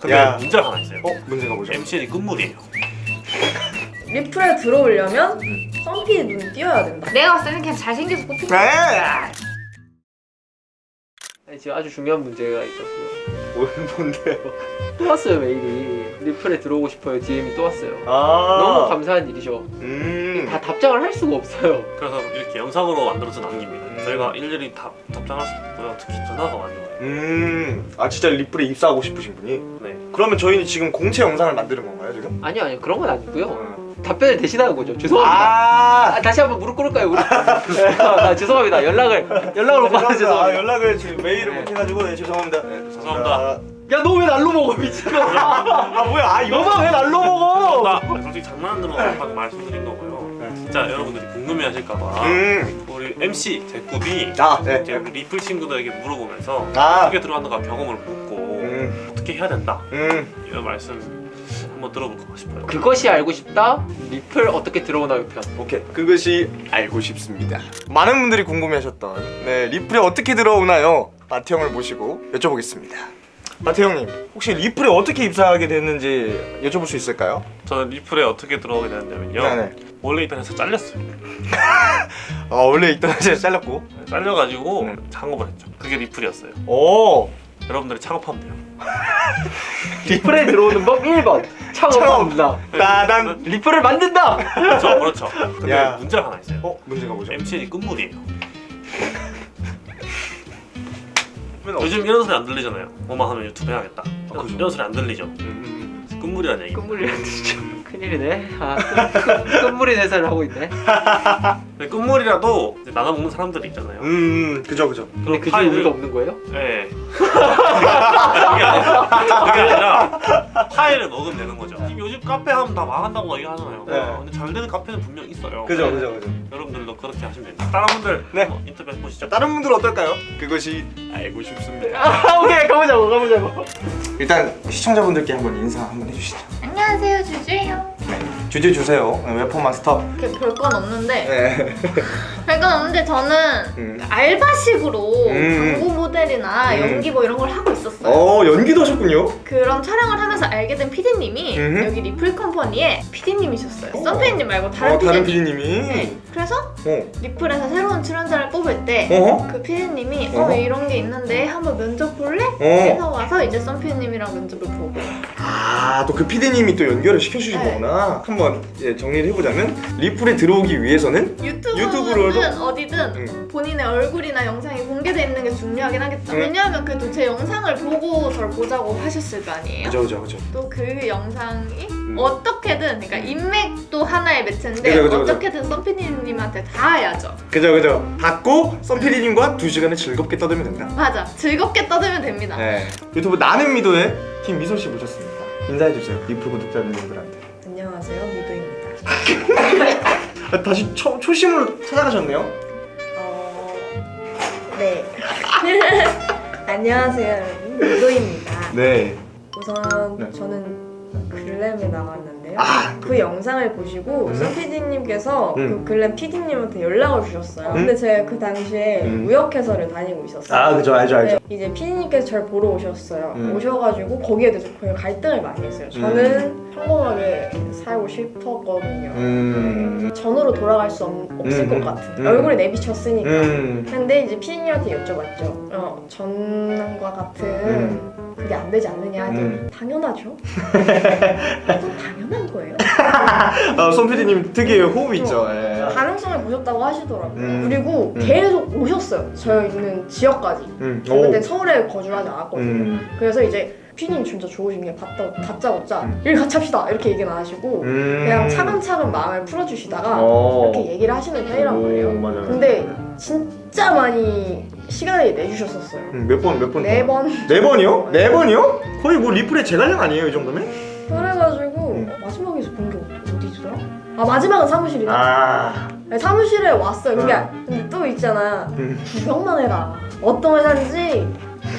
근데 야. 문제가 하나 있어요. 어? 문제가 뭐죠? MCN이 끝물이에요. 리플에 들어오려면 썬피 눈 띄어야 된다. 내가 봤을 때는 그냥 잘생겨서 뽑힌 네. 아니, 지금 아주 중요한 문제가 있었어요. 뭐, 뭔데요? 또 왔어요 메일이. 리플에 들어오고 싶어요. DM이 또 왔어요. 아 너무 감사한 일이죠. 음. 다 답장을 할 수가 없어요. 그래서 이렇게 영상으로 만들어서 남깁니다. 저희가 일일이 답, 답장할 수 없고요. 특히 전화가 많이 와요. 음. 아 진짜 리플에 입사하고 싶으신 분이? 네. 그러면 저희는 지금 공채 영상을 만드는 건가요 지금? 아니요 아니요 그런 건 아니고요. 어. 답변을 대신하는 거죠. 죄송합니다. 아. 아, 다시 한번 무릎 꿇을까요? 무릎. 아, 죄송합니다. 연락을 연락을 못 받아서 죄송합니다. 아, 죄송합니다. 연락을 지금 메일을 네. 못 해가지고 네, 죄송합니다. 네, 죄송합니다. 야 너 왜 날로 먹어 미친놈아. 아 뭐야? 아 이거 왜 날로 먹어? 나 솔직히 장난으로 방금 말씀드린 거고요. 진짜 여러분들이 궁금해하실까봐 음. 우리 MC 제꾸비 아 네. 이제 우리 리플 친구들에게 물어보면서 아. 어떻게 들어간다가 경험을 묻고 음. 어떻게 해야 된다 음. 이런 말씀 한번 들어볼까 싶어요. 그것이 알고 싶다. 리플 어떻게 들어오나요 편. 오케이 그것이 알고 싶습니다 많은 분들이 궁금해하셨던 네 리플에 어떻게 들어오나요? 마태 형을 모시고 여쭤보겠습니다 마태 형님 혹시 리플에 어떻게 입사하게 됐는지 여쭤볼 수 있을까요? 저는 리플에 어떻게 들어오게 됐냐면요. 네네 원래 있던 회사 잘렸어요. 아 원래 있던 회사에 잘렸고 잘려가지고 네. 창업을 했죠. 그게 리플이었어요. 오 여러분들이 창업하면 돼요. 리플에 들어오는 법 1번. 창업합니다. 따단 리플을 만든다. 그렇죠, 그렇죠. 근데 야. 문제가 하나 있어요. 어? 문제가 뭐죠? MCN이 끝물이에요. 요즘 이런 소리 안 들리잖아요. 뭐만 하면 유튜브 해야겠다. 아, 그죠. 이런 소리 안 들리죠. 음, 끝물이라는 얘기. 끝물이라는 진짜 큰일이네. 아, 끝- 끝- 끝물인 회사를 하고 있네. 근데 끝물이라도 이제 나눠 먹는 사람들이 있잖아요. 음, 음 그죠 그죠 근데 그 중에 우리가 없는 거예요? 네. 그게 아니라, 그게 아니라 파일을 먹으면 되는 거죠. 지금 요즘 카페 하면 다 망한다고 얘기하잖아요. 네. 근데 잘 되는 카페는 분명 있어요. 그죠 그죠 그죠 여러분들도 그렇게 하시면 됩니다. 다른 분들 네. 한번 인터뷰 해보시죠. 다른 분들 어떨까요? 그것이 알고 싶습니다 아, 오케이 가보자고 가보자고. 일단 시청자분들께 한번 인사 한번 해주시죠 안녕하세요 주주예요 네. 주제 주세요 네, 웨퍼마스터 이렇게 별건 없는데 네. 별건 없는데 저는 음. 알바식으로 음. 광고 모델이나 음. 연기 뭐 이런 걸 하고 있었어요. 어 연기도 하셨군요 그런 촬영을 하면서 알게 된 PD님이 음흠. 여기 리플 컴퍼니의 PD님이셨어요. 오. 썬페이님 말고 다른 어, 다른 PD님. PD님 이 네. 그래서 어. 리플에서 새로운 출연자를 뽑을 때 어? 그 PD님이 어? 어 이런 게 있는데 한번 면접 볼래? 어. 해서 와서 이제 썬PD님이랑 면접을 보고 아 또 그 PD님이 또 연결을 시켜주신 네. 거구나 한번 예, 정리를 해보자면 리플에 들어오기 위해서는 유튜브로도? 유튜브든 어디든 음. 본인의 얼굴이나 영상이 공개돼 있는 게 중요하긴 하겠죠. 음. 왜냐하면 그래도 제 영상을 보고 저를 보자고 하셨을 거 아니에요. 그죠 그죠 그죠 또 그 영상이 음. 어떻게든 그러니까 인맥도 하나의 매체인데 그죠, 그죠. 어떻게든 썬피디님한테 닿아야죠. 그죠 그죠 썬 PD님과 두 시간을 즐겁게 떠들면 된다 맞아. 즐겁게 떠들면 됩니다. 네. 유튜브 나는 미도의 팀 미소 씨 모셨습니다 인사해주세요 리플 구독자분들한테 안녕하세요. 미도입니다. 아, 다시 초, 초심으로 찾아가셨네요 어... 네. 안녕하세요 여러분. 미도입니다. 네 우선 네. 저는 글램에 나왔는데요. 아, 그 영상을 보시고 음. 선 PD님께서 음. 그 글램 PD님한테 연락을 주셨어요. 음. 근데 제가 그 당시에 음. 무역회사를 다니고 있었어요. 아 그죠 알죠 알죠 네, 이제 PD님께서 저를 보러 오셨어요. 음. 오셔가지고 거기에 대해서 거의 갈등을 많이 했어요. 저는 평범하게 살고 싶었거든요. 음. 전으로 돌아갈 수 없, 없을 음. 것 같은 음. 얼굴에 내비쳤으니까. 음. 근데 이제 피디님한테 여쭤봤죠. 어, 전과 같은 음. 그게 안 되지 않느냐 음. 당연하죠. 또 당연한 거예요. 아, 손 PD님 특유의 호흡 있죠 예. 가능성을 보셨다고 하시더라고요. 음. 그리고 음. 계속 오셨어요. 저 있는 지역까지. 음. 저 그때 서울에 거주하지 않았거든요. 음. 그래서 이제 피디님 진짜 좋으신 게 받다, 다짜고짜 음. 일 같이 합시다 이렇게 얘기는 안 하시고 음. 그냥 차근차근 마음을 풀어주시다가 어. 이렇게 얘기를 하시는 편이란 오, 말이에요. 맞아요. 근데 진짜 많이 시간을 내주셨었어요. 음, 몇 번, 몇 번? 네 번. 네 번이요? 네 번이요? 거의 뭐 리플의 제갈량 아니에요, 이 정도면? 그래가지고 음. 어, 마지막에서 본 게 어디더라? 아 마지막은 사무실이다. 아. 네, 사무실에 왔어요. 그게 음. 근데 또 있잖아. 음. 구경만 해라. 어떤 회사인지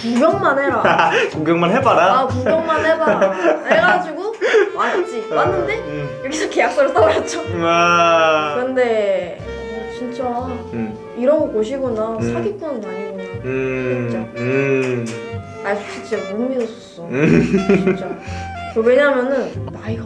구경만 해라. 구경만 해봐라. 아 구경만 해봐. 해가지고 왔지. 왔는데 음. 여기서 계약서를 써버렸죠. 와. 근데 어, 진짜 음. 이런 곳이구나. 음. 사기꾼은 아니구나. 음. 그랬죠. 음. 아 진짜 못 믿었었어. 음. 진짜. 그 왜냐면은 나이가.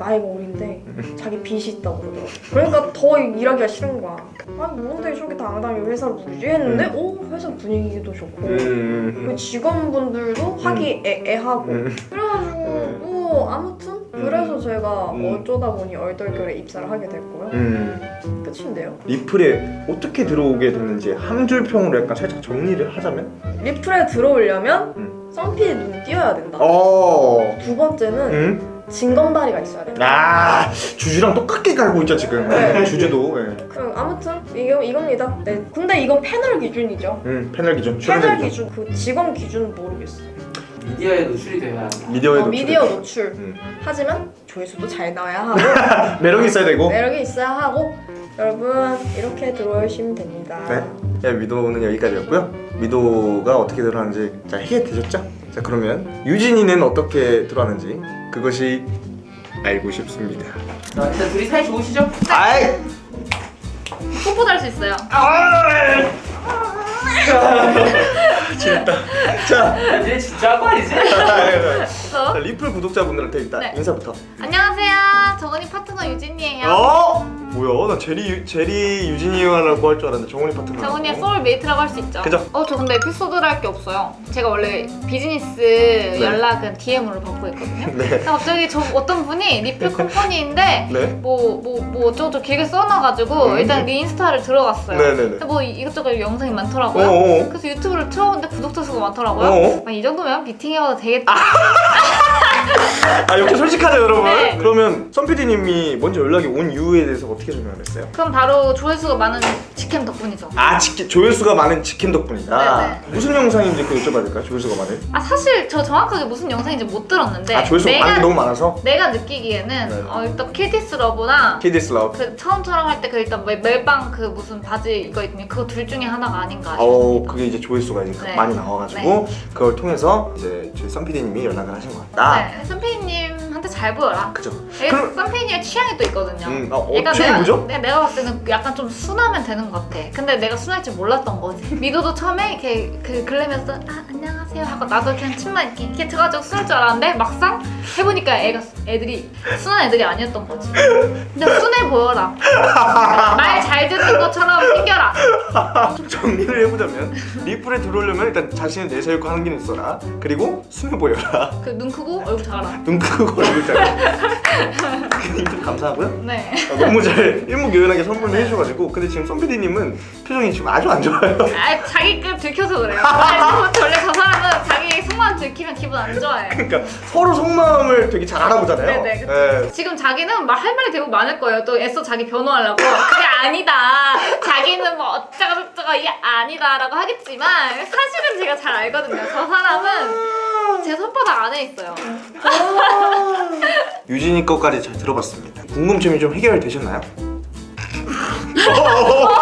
나이가 어린데 자기 빚이 있다고 그러더라고. 그러니까 더 일하기가 싫은 거야. 아니 뭔데 저렇게 당당히 회사를 부르지 했는데 오 회사 분위기도 좋고 음. 그 직원분들도 하기 애 애하고 음. 그래가지고 뭐 아무튼 그래서 제가 음. 어쩌다 보니 얼떨결에 입사를 하게 됐고요. 음. 끝인데요. 리플에 어떻게 들어오게 됐는지 한 줄 평으로 약간 살짝 정리를 하자면? 리플에 들어오려면 음. 썬피디 눈 띄어야 된다. 어. 두 번째는 음. 진검다리가 있어야 된다. 아 주주랑 똑같게 갈고 있죠 지금. 네. 주주도. 예. 그 아무튼 이거 이겁니다. 네. 근데 이건 패널 기준이죠. 음 패널 기준. 패널 출연자 기준 그 직원 기준은 모르겠어. 미디어에 노출이 돼야 한다. 미디어에도 어, 미디어 출연. 노출. 음. 하지만 조회수도 잘 나와야 하고 매력이 있어야 되고. 매력이 있어야 하고 여러분 이렇게 들어오시면 됩니다. 네. 야, 미도는 여기까지였고요. 미도가 어떻게 들어가는지 자 해결되셨죠? 자 그러면 유진이는 어떻게 들어가는지 그것이 알고 싶습니다. 자, 일단 둘이 사이 좋으시죠? 아이. 뽀뽀도 할수 있어요. 재밌다. 자, 얘 진짜 한거 아니지? 자, 리플 구독자분들한테 일단 네. 인사부터. 안녕하세요. 정은이 파트너 유진이에요. 어? 뭐야? 나 제리 유- 제리 유진이라고 할 줄 알았는데 정훈이 파트너. 정은이의 soulmate라고 할 수 있죠. 그죠? 어, 저 근데 에피소드를 할 게 없어요. 제가 원래 비즈니스 연락은 DM으로 받고 있거든요. 네. 근데 갑자기 저 어떤 분이 리플 컴퍼니인데 네. 뭐 뭐 뭐 어쩌고저쩌고 길게 써놔가지고 음. 일단 네 인스타를 들어갔어요. 네네네. 근데 뭐 이것저것 영상이 많더라고요. 어어. 그래서 유튜브를 틀어봤는데 구독자 수가 많더라고요. 어어. 아, 이 정도면 미팅해봐도 되겠다. 아 이렇게 솔직하죠 여러분. 네. 그러면 선PD님이 먼저 연락이 온 이유에 대해서 어떻게 설명을 했어요? 그럼 바로 조회수가 많은 직캠 덕분이죠. 아 직캠 조회수가 많은 직캠 덕분이다. 네네. 무슨 영상인지 그 여쭤봐도 될까요? 조회수가 많은? 아 사실 저 정확하게 무슨 영상인지 못 들었는데 아 조회수가 많은 게 너무 많아서. 내가 느끼기에는 네. 어, 일단 Kill This Love나 Kill This Love. 그 처음처럼 할 때 그 일단 멜- 멜빵 그 무슨 바지 이거 있니 그거 둘 중에 하나가 아닌가 어. 그게 이제 조회수가 이제 네. 많이 나와가지고 그걸 통해서 이제 저희 선PD님이 연락을 하신 것 같다. 네, 선배님한테 잘 보여라. 그죠? 그럼 선배님의 취향이 또 있거든요. 음, 아, 어, 약간 취향이 내가, 뭐죠? 내가, 봤을 때는 약간 좀 순하면 되는 것 같아. 근데 내가 순할 줄 몰랐던 거지. 미도도 처음에 이렇게 그 글램에서 아 안녕하세요 하고 나도 그냥 침만 이렇게 이렇게 쳐가지고 순할 줄 알았는데 막상 해보니까 애가 애들이 순한 애들이 아니었던 거지. 근데 순해 보여라. 말 잘 듣는 것처럼 생겨라. 좀 정리를 해보자면 리플에 들어오려면 일단 자신을 내세우고 하는 게 있어라. 그리고 순해 보여라. 그 눈 크고 얼굴 작아라. 눈 크고 얼굴 작아. 인터뷰 감사하고요. 네. 아, 너무 잘 일목요연하게 설명을 해주셔가지고 근데 지금 선PD님은 표정이 지금 아주 안 좋아요. 아 자기 급 들켜서 그래요. 원래 저 사람은 자기 속만 들키면 기분 안 좋아해. 그러니까 서로 속 마음을 되게 잘 알아보잖아요. 네네, 그쵸. 네. 지금 자기는 말할 말이 되게 많을 거예요. 또 애써 자기 변호하려고. 그게 아니다. 자기는 뭐 어쩌고저쩌고 이게 아니다 라고 하겠지만 사실은 제가 잘 알거든요. 저 사람은 제 손바닥 안에 있어요. 유진이 것까지 잘 들어봤습니다. 궁금증이 좀 해결되셨나요?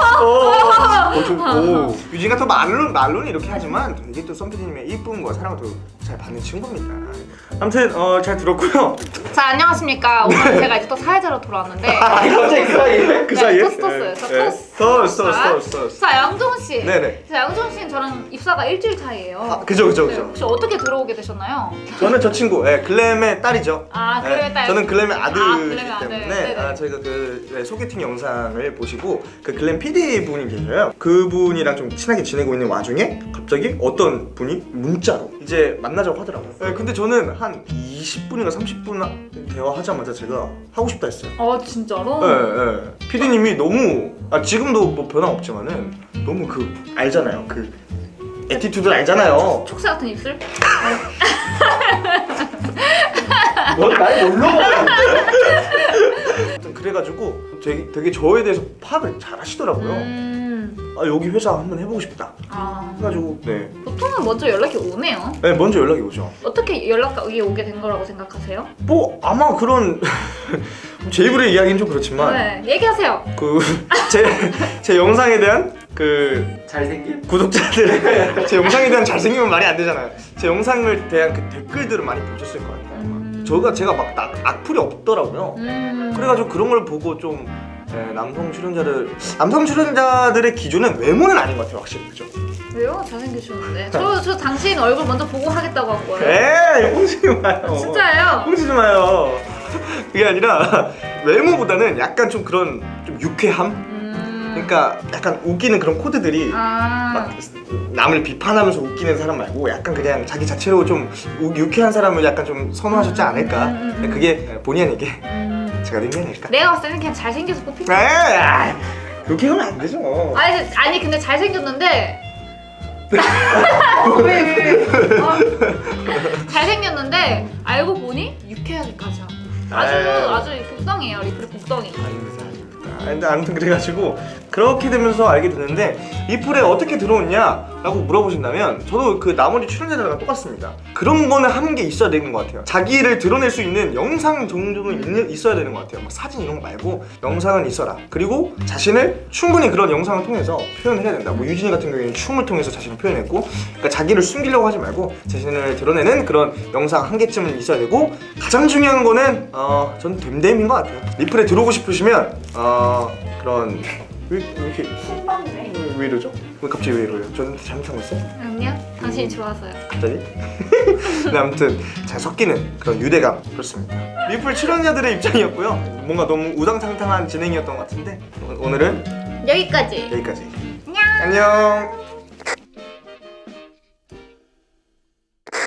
어, 좀, 오, 유진이가 또 말로, 말로는 이렇게 하지만 되게 또 선배님의 이쁨과 사랑을 또잘 받는 친구입니다. 아무튼 어, 잘 들었고요. 자 안녕하십니까. 오늘 제가 이제 또 사회자로 돌아왔는데. 아, 갑자기 그 사이에? 그 네, 사이에? 토스 토스요. 저 네. 토스. 토스, 토스, 토스, 토스. 자 양정훈 씨. 네네. 자 양정훈 씨는 저랑 입사가 일주일 차이예요. 아, 그죠, 그죠, 네, 그죠. 혹시 어떻게 들어오게 되셨나요? 저는 저 친구, 예, 글램의 딸이죠. 아 글램의 네, 딸. 저는 글램의 아, 아들이기 글램의 아들. 때문에. 아, 저희가 그 네, 소개팅 영상을 보시고 그 글램 PD 분이 계셔요. 그분이랑 좀 친하게 지내고 있는 와중에 갑자기 어떤 분이 문자로 이제 만나자고 하더라고요. 네, 근데 저는 한 20분인가 30분 대화하자마자 제가 하고 싶다 했어요. 아 진짜로? 네, 네. PD님이 너무 아 지금도 뭐 변화 없지만은 너무 그 알잖아요. 그 attitude 알잖아요. 촉새 같은 입술? 날 뭘로 아무튼 그래가지고 되게, 되게 저에 대해서 파악을 잘 하시더라고요. 음. 아 여기 회사 한번 해보고 싶다. 아 해가지고 네. 보통은 먼저 연락이 오네요. 네 먼저 연락이 오죠. 어떻게 연락이 오게 된 거라고 생각하세요? 뭐 아마 그런 제 입으로 얘기하기는 좀 그렇지만 네 얘기하세요. 그 제제 영상에 대한 그 잘생긴? 구독자들의 제 영상에 대한 잘생김은 말이 안 되잖아요. 제 영상을 대한 그 댓글들을 많이 보셨을 거 아니에요. 음. 저가 제가 막 악, 악플이 없더라고요. 음. 그래가지고 그런 걸 보고 좀 예, 남성 출연자들 남성 출연자들의 기준은 외모는 아닌 것 같아요 확실히 그죠? 왜요? 잘생기셨는데. 저, 저 당신 얼굴 먼저 보고 하겠다고 한 거예요. 에이 뽕치지 마요 진짜예요? 뽕치지 마요 그게 아니라 외모보다는 약간 좀 그런 좀 유쾌함 음. 그러니까 약간 웃기는 그런 코드들이 아. 막 남을 비판하면서 웃기는 사람 말고 약간 그냥 자기 자체로 좀 우- 유쾌한 사람을 약간 좀 선호하셨지 않을까 음, 음, 음. 그게 본의 아니게 음. 제가 아닐까 내가 봤을 때는 그냥 잘생겨서 뽑힌 거야. 에이 그렇게 하면 안 되죠 아니, 아니 근데 잘생겼는데? 어? 잘생겼는데 알고 보니 유쾌하기까지 하고 아주 에이. 아주 복덩이에요 리플 복덩이 아닙니다, 아닙니다. 근데 아무튼 그래가지고 그렇게 되면서 알게 됐는데 이 풀에 어떻게 들어오냐 라고 물어보신다면 저도 그 나머지 출연자들과 똑같습니다. 그런 거는 한 게 있어야 되는 것 같아요. 자기를 드러낼 수 있는 영상 정도는 있어야 되는 것 같아요. 막 사진 이런 거 말고 영상은 있어라. 그리고 자신을 충분히 그런 영상을 통해서 표현을 해야 된다. 뭐 유진이 같은 경우에는 춤을 통해서 자신을 표현했고, 그러니까 자기를 숨기려고 하지 말고 자신을 드러내는 그런 영상 한 개쯤은 있어야 되고 가장 중요한 거는 어, 전 됨됨인 것 같아요. 리플에 들어오고 싶으시면 어, 그런 왜, 왜 이렇게. 왜, 왜 이러죠? 왜 갑자기 왜 이러요? 저는 잘못한 거 있어요? 아니요 당신이 좋아서요 갑자기? 근데 아무튼 잘 섞이는 그런 유대감 그렇습니다. 리플 출연자들의 입장이었고요. 뭔가 너무 우당탕탕한 진행이었던 것 같은데 오- 오늘은 여기까지 여기까지. 안녕 안녕.